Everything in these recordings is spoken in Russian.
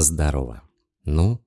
Здорово. Ну,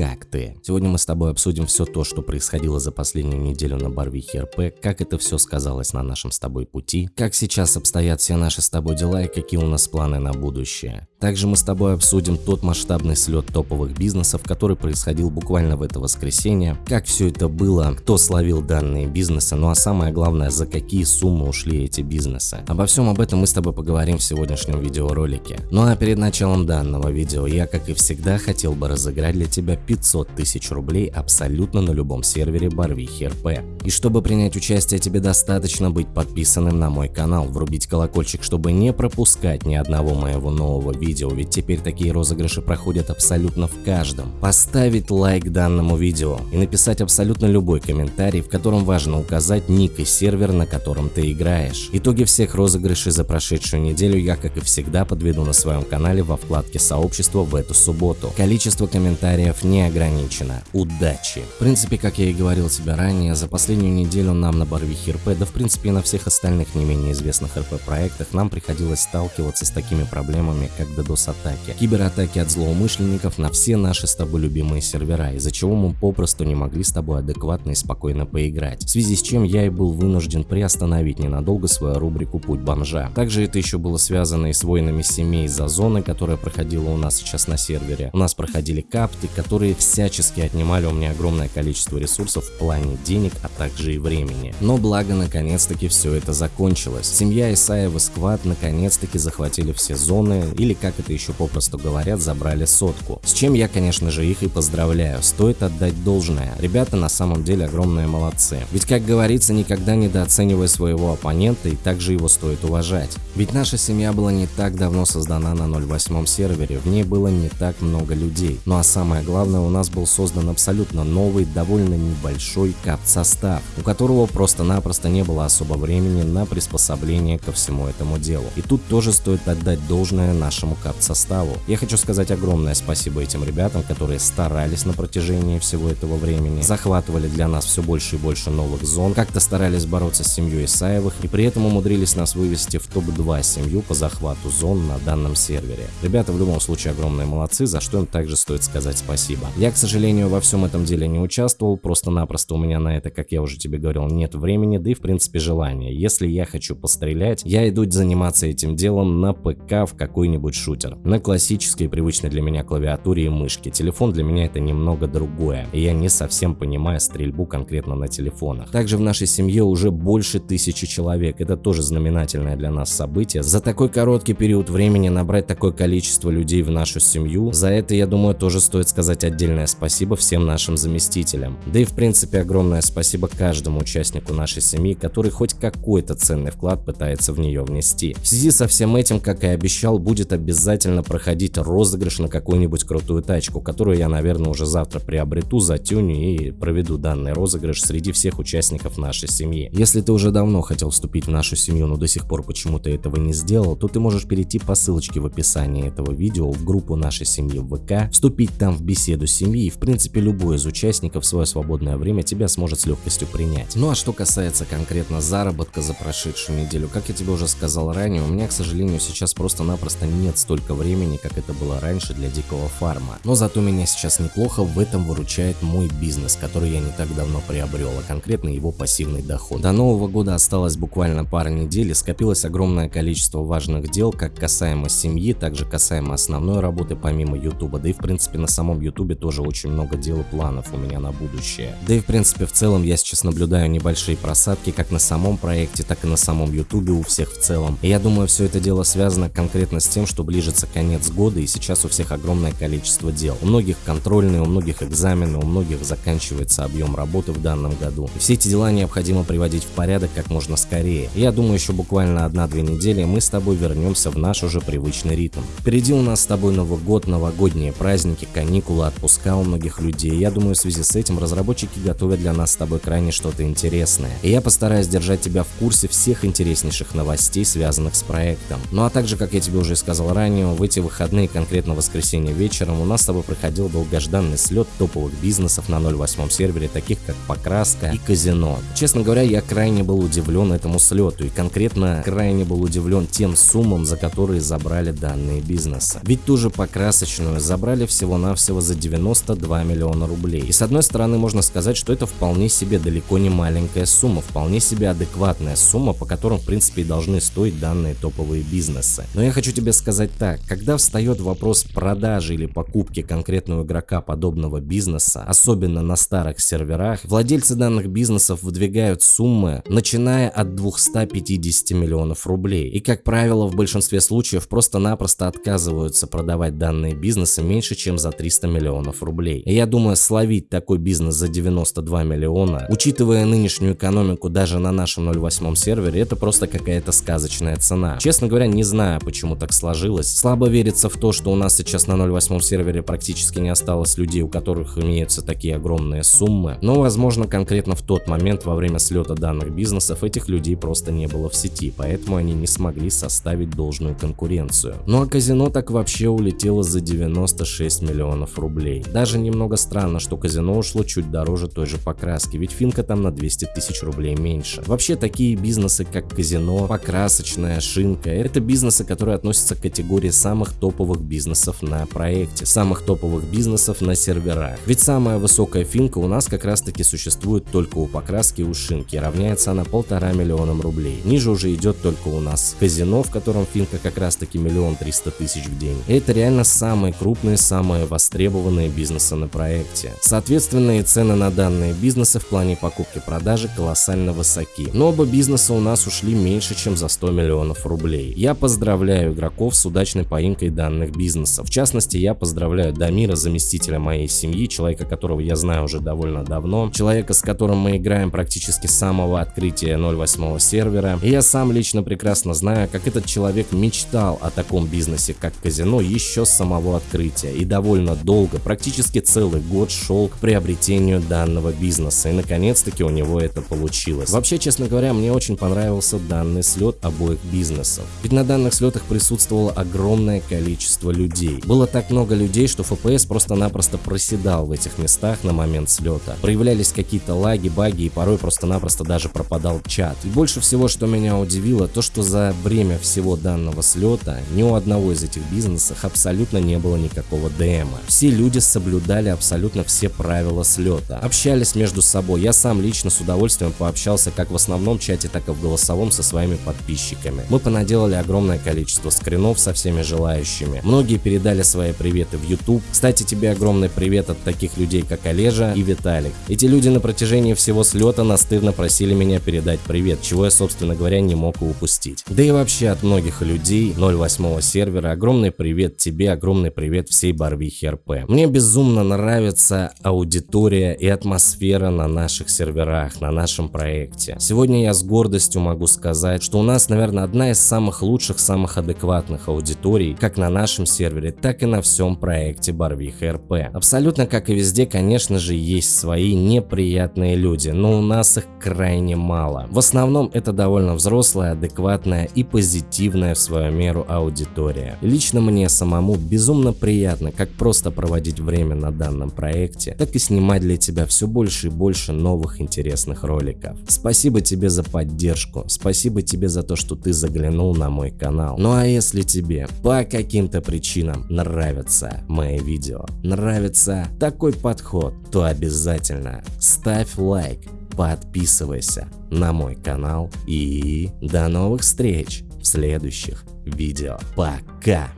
как ты? Сегодня мы с тобой обсудим все то, что происходило за последнюю неделю на Барвихе РП, как это все сказалось на нашем с тобой пути, как сейчас обстоят все наши с тобой дела и какие у нас планы на будущее. Также мы с тобой обсудим тот масштабный слет топовых бизнесов, который происходил буквально в это воскресенье, как все это было, кто словил данные бизнесы, ну а самое главное, за какие суммы ушли эти бизнесы. Обо всем об этом мы с тобой поговорим в сегодняшнем видеоролике. Ну а перед началом данного видео я, как и всегда, хотел бы разыграть для тебя 500 тысяч рублей абсолютно на любом сервере Барвихи РП. И чтобы принять участие, тебе достаточно быть подписанным на мой канал, врубить колокольчик, чтобы не пропускать ни одного моего нового видео, ведь теперь такие розыгрыши проходят абсолютно в каждом. Поставить лайк данному видео и написать абсолютно любой комментарий, в котором важно указать ник и сервер, на котором ты играешь. Итоги всех розыгрышей за прошедшую неделю я, как и всегда, подведу на своем канале во вкладке сообщества в эту субботу. Количество комментариев не ограничено. Удачи! В принципе, как я и говорил тебе ранее, за последнюю неделю нам на Барвихе РП, да в принципе и на всех остальных не менее известных РП проектах, нам приходилось сталкиваться с такими проблемами, как DDoS-атаки, кибератаки от злоумышленников на все наши с тобой любимые сервера, из-за чего мы попросту не могли с тобой адекватно и спокойно поиграть. В связи с чем я и был вынужден приостановить ненадолго свою рубрику «Путь бомжа». Также это еще было связано и с войнами семей за зоны, которая проходила у нас сейчас на сервере. У нас проходили капты, которые которые всячески отнимали у меня огромное количество ресурсов в плане денег, а также и времени. Но благо наконец-таки все это закончилось. Семья Исаева Сквад наконец-таки захватили все зоны, или как это еще попросту говорят, забрали сотку. С чем я, конечно же, их и поздравляю. Стоит отдать должное. Ребята на самом деле огромные молодцы. Ведь, как говорится, никогда недооценивай своего оппонента и также его стоит уважать. Ведь наша семья была не так давно создана на 08 сервере, в ней было не так много людей. Ну а самое главное, главное, у нас был создан абсолютно новый, довольно небольшой кап-состав, у которого просто-напросто не было особо времени на приспособление ко всему этому делу. И тут тоже стоит отдать должное нашему кап-составу. Я хочу сказать огромное спасибо этим ребятам, которые старались на протяжении всего этого времени, захватывали для нас все больше и больше новых зон, как-то старались бороться с семьей Исаевых и при этом умудрились нас вывести в топ-2 семью по захвату зон на данном сервере. Ребята в любом случае огромные молодцы, за что им также стоит сказать спасибо спасибо. Я, к сожалению, во всем этом деле не участвовал, просто-напросто у меня на это, как я уже тебе говорил, нет времени, да и в принципе желания. Если я хочу пострелять, я иду заниматься этим делом на ПК в какой-нибудь шутер. На классической, привычной для меня клавиатуре и мышке. Телефон для меня это немного другое, и я не совсем понимаю стрельбу конкретно на телефонах. Также в нашей семье уже больше тысячи человек, это тоже знаменательное для нас событие. За такой короткий период времени набрать такое количество людей в нашу семью, за это, я думаю, тоже стоит сказать отдельное спасибо всем нашим заместителям. Да и в принципе огромное спасибо каждому участнику нашей семьи, который хоть какой-то ценный вклад пытается в нее внести. В связи со всем этим, как и обещал, будет обязательно проходить розыгрыш на какую-нибудь крутую тачку, которую я, наверное, уже завтра приобрету, затюню и проведу данный розыгрыш среди всех участников нашей семьи. Если ты уже давно хотел вступить в нашу семью, но до сих пор почему-то этого не сделал, то ты можешь перейти по ссылочке в описании этого видео в группу нашей семьи в ВК, вступить там в беседу беседу семьи, и в принципе любой из участников в свое свободное время тебя сможет с легкостью принять. Ну а что касается конкретно заработка за прошедшую неделю, как я тебе уже сказал ранее, у меня, к сожалению, сейчас просто-напросто нет столько времени, как это было раньше для дикого фарма. Но зато меня сейчас неплохо в этом выручает мой бизнес, который я не так давно приобрел, а конкретно его пассивный доход. До Нового года осталось буквально пара недель и скопилось огромное количество важных дел, как касаемо семьи, так же касаемо основной работы помимо YouTube, да и в принципе на самом YouTube ютубе тоже очень много дел и планов у меня на будущее. Да и в принципе в целом я сейчас наблюдаю небольшие просадки как на самом проекте, так и на самом ютубе у всех в целом. И я думаю все это дело связано конкретно с тем, что ближется конец года и сейчас у всех огромное количество дел. У многих контрольные, у многих экзамены, у многих заканчивается объем работы в данном году. И все эти дела необходимо приводить в порядок как можно скорее. И я думаю еще буквально одна-две недели мы с тобой вернемся в наш уже привычный ритм. Впереди у нас с тобой Новый год, новогодние праздники, каникулы, отпуска у многих людей. Я думаю, в связи с этим разработчики готовят для нас с тобой крайне что-то интересное. И я постараюсь держать тебя в курсе всех интереснейших новостей, связанных с проектом. Ну а также, как я тебе уже сказал ранее, в эти выходные, конкретно воскресенье вечером, у нас с тобой проходил долгожданный слет топовых бизнесов на 08 сервере, таких как Покраска и Казино. Честно говоря, я крайне был удивлен этому слету и конкретно крайне был удивлен тем суммам, за которые забрали данные бизнесы. Ведь ту же Покрасочную забрали всего-навсего за 92 миллиона рублей. И с одной стороны можно сказать, что это вполне себе далеко не маленькая сумма, вполне себе адекватная сумма, по которым в принципе и должны стоить данные топовые бизнесы. Но я хочу тебе сказать так, когда встает вопрос продажи или покупки конкретного игрока подобного бизнеса, особенно на старых серверах, владельцы данных бизнесов выдвигают суммы, начиная от 250 миллионов рублей. И как правило, в большинстве случаев просто-напросто отказываются продавать данные бизнесы меньше, чем за 300 миллионов рублей. И я думаю, словить такой бизнес за 92 миллиона, учитывая нынешнюю экономику даже на нашем 08 сервере, это просто какая-то сказочная цена. Честно говоря, не знаю, почему так сложилось. Слабо верится в то, что у нас сейчас на 08 сервере практически не осталось людей, у которых имеются такие огромные суммы. Но, возможно, конкретно в тот момент во время слета данных бизнесов этих людей просто не было в сети, поэтому они не смогли составить должную конкуренцию. Ну а казино так вообще улетело за 96 миллионов рублей. Даже немного странно, что казино ушло чуть дороже той же покраски, ведь финка там на 200 тысяч рублей меньше. Вообще такие бизнесы, как казино, покрасочная, шинка, это бизнесы, которые относятся к категории самых топовых бизнесов на проекте, самых топовых бизнесов на серверах. Ведь самая высокая финка у нас как раз таки существует только у покраски и у шинки, равняется она полтора миллионам рублей. Ниже уже идет только у нас казино, в котором финка как раз таки миллион триста тысяч в день. И это реально самые крупные, самые востребованные бизнесы на проекте. Соответственно и цены на данные бизнесы в плане покупки-продажи колоссально высоки. Но оба бизнеса у нас ушли меньше, чем за 100 миллионов рублей. Я поздравляю игроков с удачной поимкой данных бизнесов. В частности, я поздравляю Дамира, заместителя моей семьи, человека, которого я знаю уже довольно давно, человека, с которым мы играем практически с самого открытия 08 сервера. И я сам лично прекрасно знаю, как этот человек мечтал о таком бизнесе, как казино, еще с самого открытия. И довольно долго, практически целый год шел к приобретению данного бизнеса. И наконец-таки у него это получилось. Вообще, честно говоря, мне очень понравился данный слет обоих бизнесов. Ведь на данных слетах присутствовало огромное количество людей. Было так много людей, что FPS просто-напросто проседал в этих местах на момент слета. Проявлялись какие-то лаги, баги и порой просто-напросто даже пропадал чат. И больше всего, что меня удивило, то что за время всего данного слета ни у одного из этих бизнесов абсолютно не было никакого ДМа. Все люди соблюдали абсолютно все правила слета. Общались между собой. Я сам лично с удовольствием пообщался как в основном чате, так и в голосовом со своими подписчиками. Мы понаделали огромное количество скринов со всеми желающими. Многие передали свои приветы в YouTube. Кстати, тебе огромный привет от таких людей, как Олежа и Виталик. Эти люди на протяжении всего слета настырно просили меня передать привет, чего я, собственно говоря, не мог и упустить. Да и вообще от многих людей 08 сервера огромный привет тебе, огромный привет всей Барвихи РП. Мне безумно нравится аудитория и атмосфера на наших серверах, на нашем проекте. Сегодня я с гордостью могу сказать, что у нас, наверное, одна из самых лучших, самых адекватных аудиторий, как на нашем сервере, так и на всем проекте Барвиха РП. Абсолютно как и везде, конечно же, есть свои неприятные люди, но у нас их крайне мало. В основном это довольно взрослая, адекватная и позитивная в свою меру аудитория. Лично мне самому безумно приятно как просто проводить время на данном проекте, так и снимать для тебя все больше и больше новых интересных роликов. Спасибо тебе за поддержку, спасибо тебе за то, что ты заглянул на мой канал. Ну а если тебе по каким-то причинам нравятся мои видео, нравится такой подход, то обязательно ставь лайк, подписывайся на мой канал и до новых встреч в следующих видео. Пока!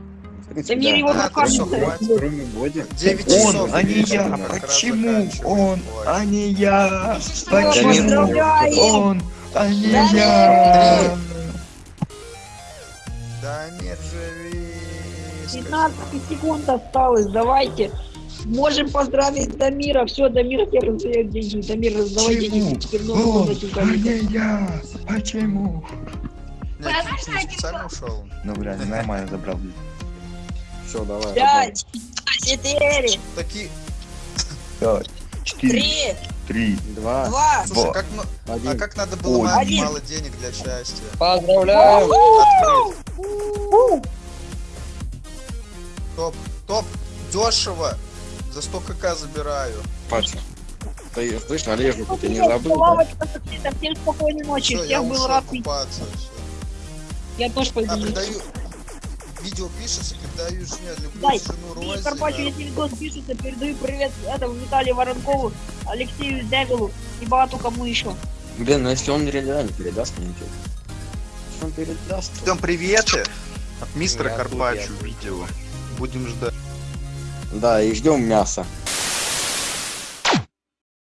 Его А, трясет. хватит. Кроме Боди. 9 часов. Он, а не я. Почему он, а не я? Почему он, а не я? Дамир, живи. 15 секунд осталось, давайте. Можем поздравить Дамира. Все, Дамир тебе раздает деньги. Дамир, раздавай Почему? деньги. Носик а не я? Почему? Нет, ты специально ушел. Ну, бля, нормально забрал. Все, давай. Пять, четыре, Такие. Пять, четыре, три, три. Два, два, Слушай, как, ну- а один. как надо было мало, Один. мало денег для счастья? Поздравляем! Открыть. Топ, топ, дешево. За 100 кк забираю. Паша. Ты слышь, Олежу, ты не забыл? Лавочка, Всем спокойной ночи, Все, всех был рад. Я тоже пойду. А. Видео пишется, передаю жене, люблю Дай, жену Рози. Карпачу, если видос пишется, передаю привет этому Виталию Воронкову, Алексею Девилу и багато кому еще. Блин, ну если он реально передаст мне ничего. Он передаст, Ждем приветы от мистера Карпачу видео. Будем ждать. Да, и ждем мяса.